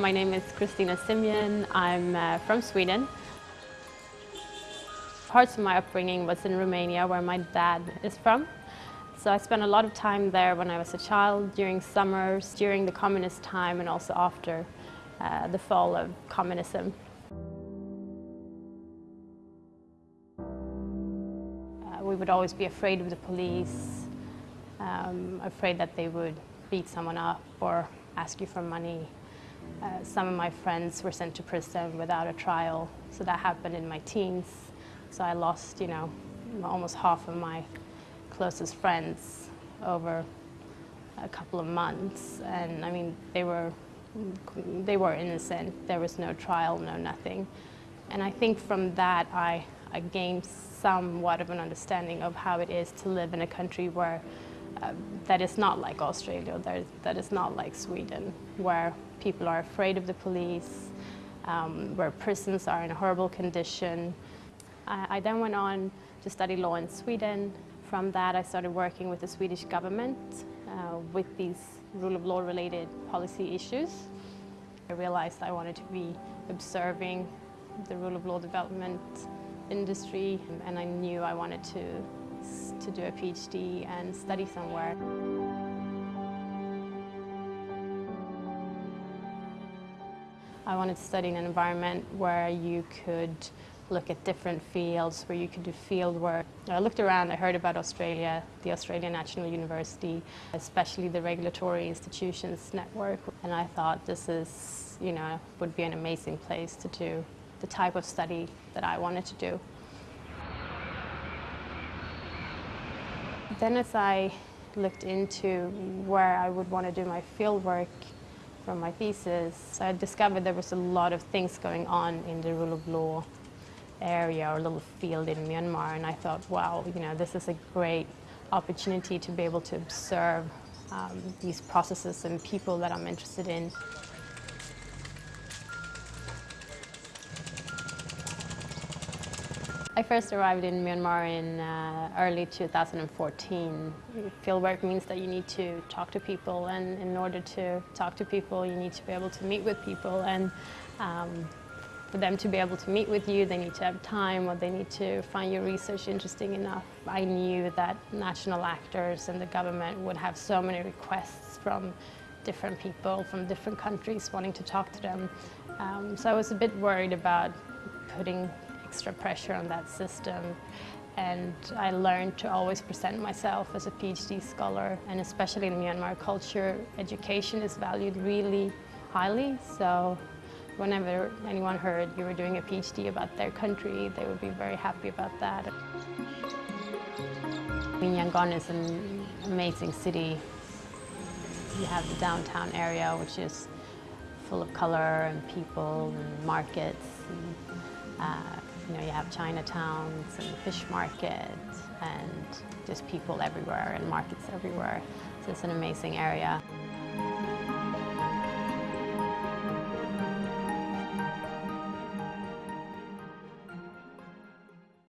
My name is Christina Simeon. I'm uh, from Sweden. Parts of my upbringing was in Romania, where my dad is from. So I spent a lot of time there when I was a child, during summers, during the communist time, and also after uh, the fall of communism. Uh, we would always be afraid of the police, um, afraid that they would beat someone up or ask you for money. Uh, some of my friends were sent to prison without a trial, so that happened in my teens. So I lost, you know, almost half of my closest friends over a couple of months. And I mean, they were, they were innocent. There was no trial, no nothing. And I think from that, I, I gained somewhat of an understanding of how it is to live in a country where that is not like Australia, that, that is not like Sweden, where people are afraid of the police, um, where prisons are in a horrible condition. I, I then went on to study law in Sweden. From that, I started working with the Swedish government uh, with these rule of law related policy issues. I realized I wanted to be observing the rule of law development industry and I knew I wanted to, to do a PhD and study somewhere. I wanted to study in an environment where you could look at different fields, where you could do field work. I looked around, I heard about Australia, the Australian National University, especially the Regulatory Institutions Network, and I thought this is, you know, would be an amazing place to do the type of study that I wanted to do. Then as I looked into where I would want to do my field work from my thesis, I discovered there was a lot of things going on in the rule of law area or little field in Myanmar and I thought, wow, you know, this is a great opportunity to be able to observe um, these processes and people that I'm interested in. I first arrived in Myanmar in uh, early 2014. Fieldwork means that you need to talk to people and in order to talk to people you need to be able to meet with people and um, for them to be able to meet with you they need to have time or they need to find your research interesting enough. I knew that national actors and the government would have so many requests from different people from different countries wanting to talk to them. Um, so I was a bit worried about putting extra pressure on that system. And I learned to always present myself as a PhD scholar, and especially in Myanmar culture, education is valued really highly. So whenever anyone heard you were doing a PhD about their country, they would be very happy about that. I mean, Yangon is an amazing city. You have the downtown area, which is full of color and people and markets. And, uh, you know, you have Chinatowns and fish markets and just people everywhere and markets everywhere. So it's an amazing area.